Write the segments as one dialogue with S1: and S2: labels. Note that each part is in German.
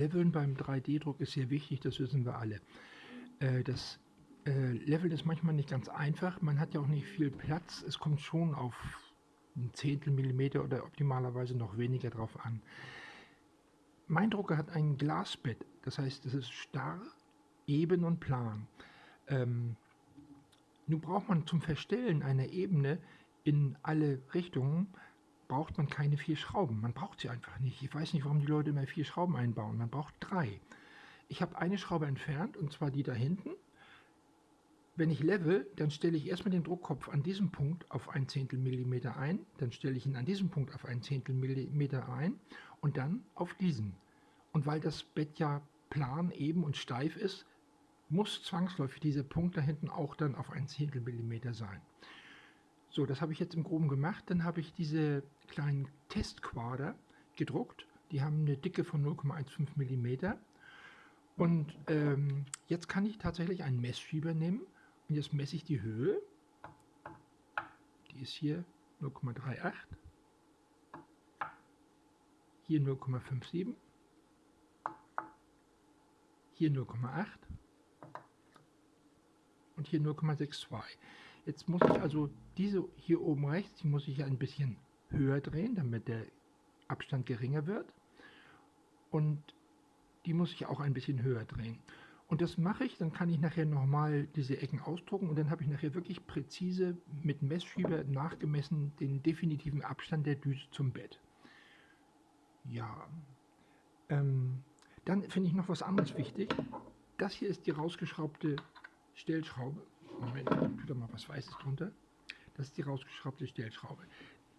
S1: Leveln beim 3D-Druck ist sehr wichtig, das wissen wir alle. Äh, das äh, Leveln ist manchmal nicht ganz einfach, man hat ja auch nicht viel Platz, es kommt schon auf ein Zehntel Millimeter oder optimalerweise noch weniger drauf an. Mein Drucker hat ein Glasbett, das heißt, es ist starr, eben und plan. Ähm, nun braucht man zum Verstellen einer Ebene in alle Richtungen braucht man keine vier Schrauben. Man braucht sie einfach nicht. Ich weiß nicht, warum die Leute immer vier Schrauben einbauen. Man braucht drei. Ich habe eine Schraube entfernt, und zwar die da hinten. Wenn ich level, dann stelle ich erstmal den Druckkopf an diesem Punkt auf ein Zehntel Millimeter ein, dann stelle ich ihn an diesem Punkt auf ein Zehntel Millimeter ein und dann auf diesen. Und weil das Bett ja plan, eben und steif ist, muss zwangsläufig dieser Punkt da hinten auch dann auf ein Zehntel Millimeter sein. So, das habe ich jetzt im Groben gemacht. Dann habe ich diese kleinen Testquader gedruckt. Die haben eine Dicke von 0,15 mm. Und ähm, jetzt kann ich tatsächlich einen Messschieber nehmen und jetzt messe ich die Höhe. Die ist hier 0,38. Hier 0,57. Hier 0,8 und hier 0,62. Jetzt muss ich also diese hier oben rechts, die muss ich ein bisschen höher drehen, damit der Abstand geringer wird. Und die muss ich auch ein bisschen höher drehen. Und das mache ich, dann kann ich nachher nochmal diese Ecken ausdrucken und dann habe ich nachher wirklich präzise mit Messschieber nachgemessen den definitiven Abstand der Düse zum Bett. Ja, ähm, dann finde ich noch was anderes wichtig. Das hier ist die rausgeschraubte Stellschraube. Moment, tut da mal was Weißes drunter. Das ist die rausgeschraubte Stellschraube.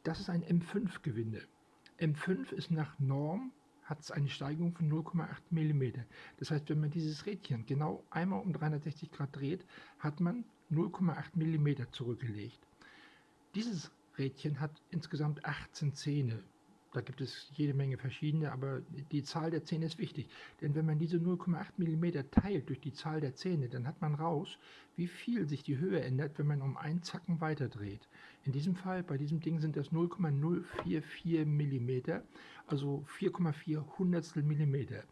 S1: Das ist ein M5-Gewinde. M5 ist nach Norm, hat es eine Steigung von 0,8 mm. Das heißt, wenn man dieses Rädchen genau einmal um 360 Grad dreht, hat man 0,8 mm zurückgelegt. Dieses Rädchen hat insgesamt 18 Zähne. Da gibt es jede Menge verschiedene, aber die Zahl der Zähne ist wichtig. Denn wenn man diese 0,8 mm teilt durch die Zahl der Zähne, dann hat man raus, wie viel sich die Höhe ändert, wenn man um einen Zacken weiter dreht. In diesem Fall, bei diesem Ding sind das 0,044 mm, also 4,4 Hundertstel Millimeter.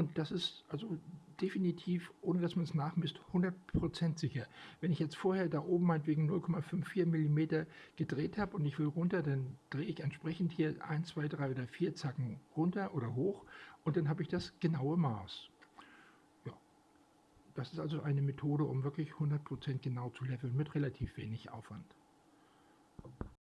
S1: Und das ist also definitiv, ohne dass man es nachmisst, 100% sicher. Wenn ich jetzt vorher da oben meinetwegen 0,54 mm gedreht habe und ich will runter, dann drehe ich entsprechend hier 1, 2, 3 oder 4 Zacken runter oder hoch und dann habe ich das genaue Maß. Ja, das ist also eine Methode, um wirklich 100% genau zu leveln mit relativ wenig Aufwand.